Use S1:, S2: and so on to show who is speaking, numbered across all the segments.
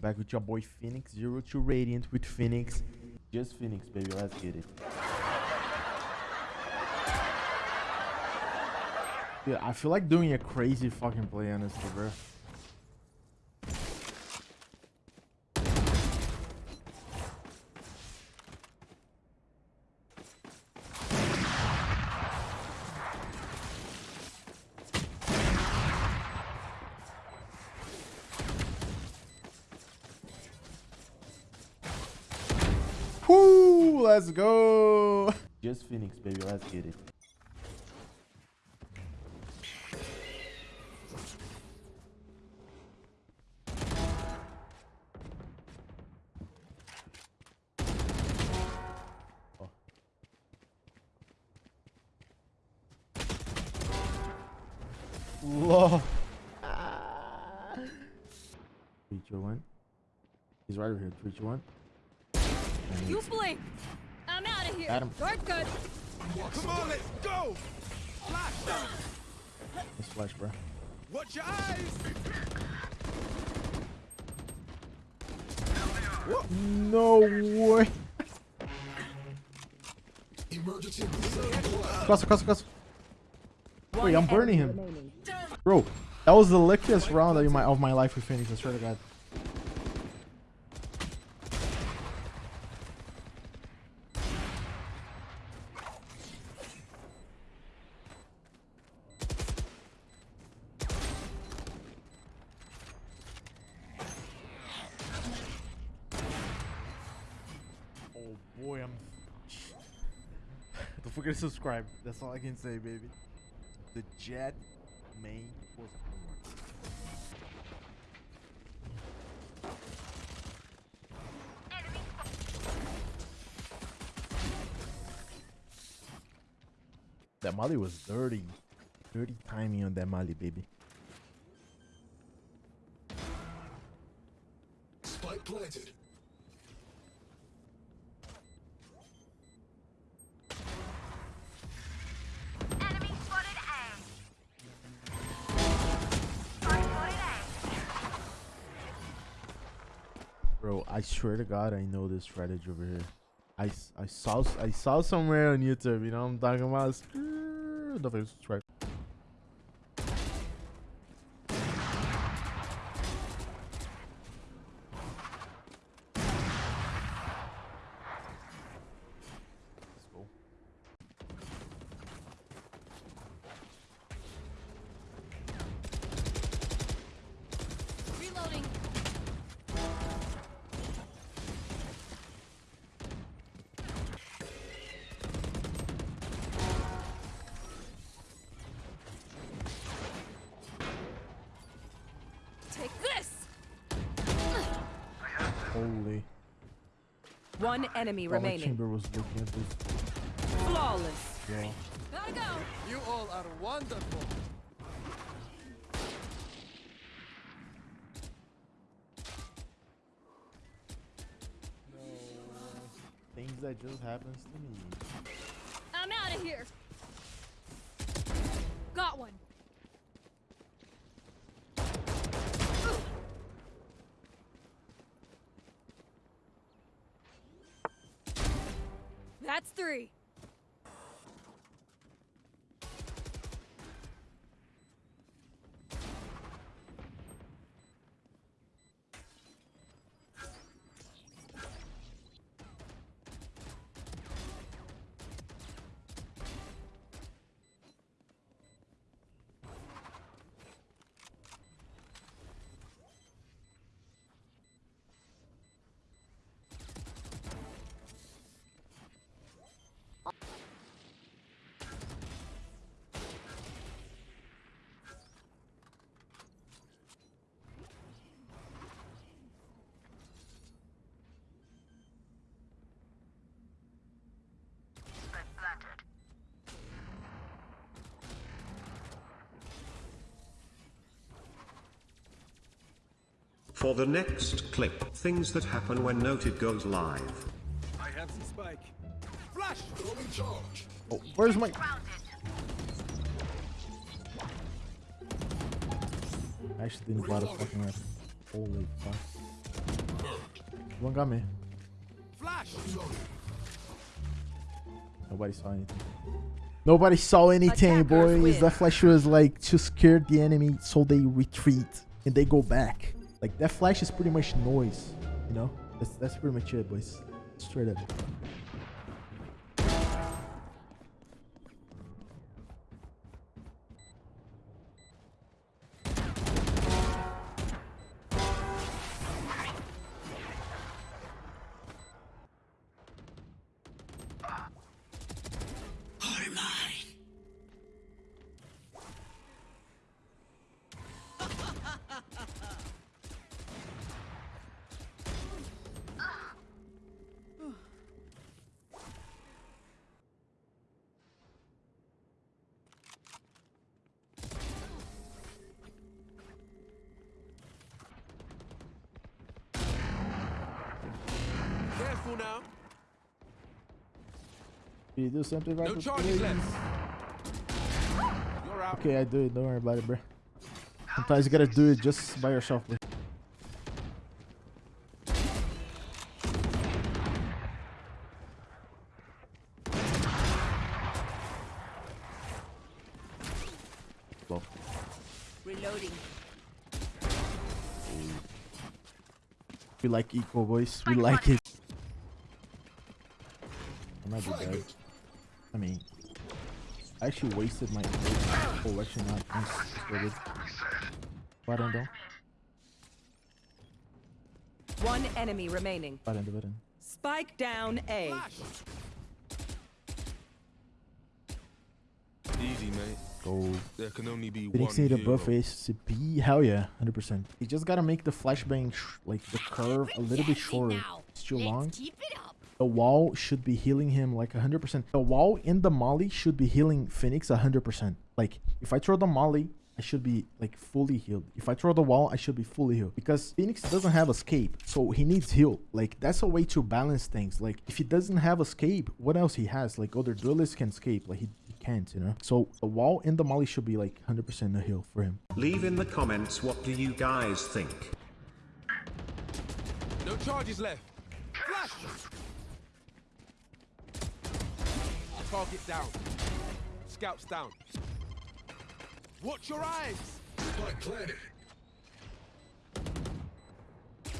S1: Back with your boy Phoenix, zero to radiant with Phoenix. Just Phoenix, baby. Let's get it. Dude, I feel like doing a crazy fucking play, honestly, bro. Let's go. Just Phoenix, baby. Let's get it. Oh. Love. Three, two, one. He's right over here. Three, two, one. And
S2: You blink. I'm out of here.
S1: Got him.
S2: Guard good.
S3: Come on, let's go! Flash down!
S1: Let's flash, bro.
S3: Watch your eyes!
S1: No way. Cluster, cluster, cluster. Wait, I'm burning him. Bro, that was the luckiest round of my, of my life with Phoenix, I swear to God. Oh boy, I'm. Don't forget to subscribe. That's all I can say, baby. The Jett main was homework. That Molly was dirty. Dirty timing on that Molly, baby.
S4: Spike planted.
S1: I swear to God, I know this strategy over here. I, I saw I saw somewhere on YouTube. You know what I'm talking about? Uh, the face right. Holy.
S5: One enemy
S1: Thought my
S5: remaining.
S1: chamber was looking at this.
S5: Flawless.
S1: Yeah.
S2: Gotta go.
S3: You all are wonderful!
S1: Things that just happens to me.
S2: I'm out of here. Got one. That's three.
S6: For the next clip, things that happen when Noted goes live.
S3: I have the spike. Flash!
S4: Throwing charge.
S1: Oh, where's my?
S7: Grounded.
S1: I actually didn't buy the fucking weapon. Holy fuck. One got me.
S3: Flash.
S1: Nobody saw anything. Nobody saw anything, boys.
S5: win.
S1: That flash was like to scare the enemy so they retreat and they go back. Like that flash is pretty much noise, you know? That's that's pretty much it, boys. Straight up.
S3: Now.
S1: Can you do something about
S3: No
S1: this,
S3: charges
S1: please?
S3: left. You're out.
S1: Okay, I do it. Don't worry about it, bro. Sometimes you gotta do it just by yourself, bro. Well,
S5: Reloading.
S1: we like equal voice. We like it. I might be dead. I mean, I actually wasted my oh, actually not. I'm scared. Button though.
S5: One enemy remaining.
S1: Button, button.
S5: Spike down A.
S3: Flash. Easy, mate.
S1: Go.
S3: There can only be
S1: Phoenix
S3: one
S1: need a
S3: hero.
S1: buff ACP. Hell yeah, 100%. You just gotta make the flashbang, like the curve, a little bit shorter. It's too long.
S2: Keep it up.
S1: The wall should be healing him like 100%. The wall in the molly should be healing Phoenix 100%. Like, if I throw the molly, I should be like fully healed. If I throw the wall, I should be fully healed. Because Phoenix doesn't have escape, so he needs heal. Like, that's a way to balance things. Like, if he doesn't have escape, what else he has? Like, other duelists can escape. Like, he, he can't, you know? So, the wall in the molly should be like 100% a heal for him.
S6: Leave in the comments what do you guys think.
S3: No charges left. Flash. Target down. Scouts down. Watch your eyes.
S4: Spike planted.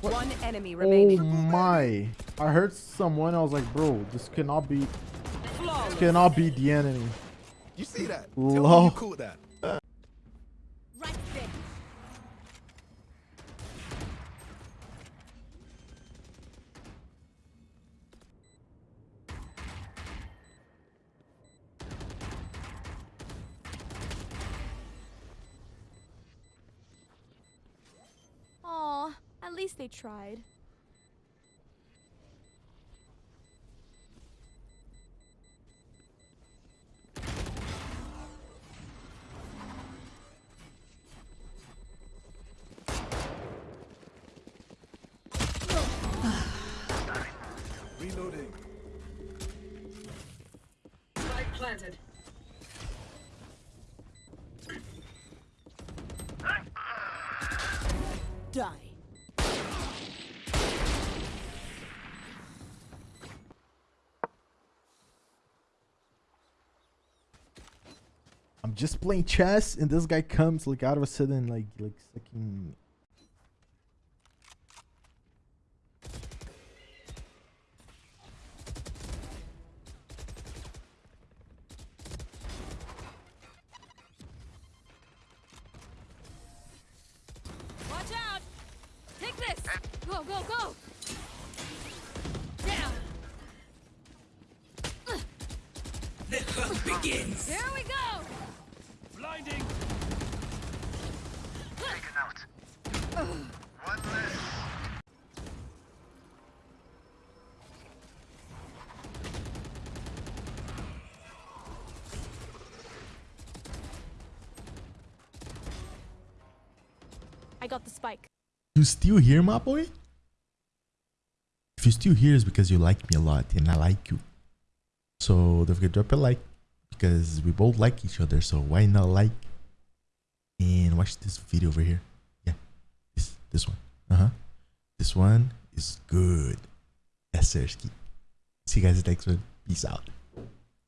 S5: One enemy
S1: oh
S5: remaining.
S1: Oh my. I heard someone, I was like, bro, this cannot be,
S5: Flawless.
S1: cannot be the enemy.
S3: You see that? Tell me
S1: Lol.
S3: you caught that.
S2: Least they tried.
S3: Reloading.
S5: Spike planted.
S1: I'm just playing chess, and this guy comes like out of a sudden, like like fucking.
S2: Watch out! Take this! Go, go, go! Down! The hunt begins! Here we go!
S3: Blinding.
S2: I got the spike.
S1: You still here, my boy? If you still here, it's because you like me a lot, and I like you. So don't forget to drop a like because we both like each other. So why not like and watch this video over here? Yeah, this this one. Uh huh. This one is good. See you guys next one. Peace out.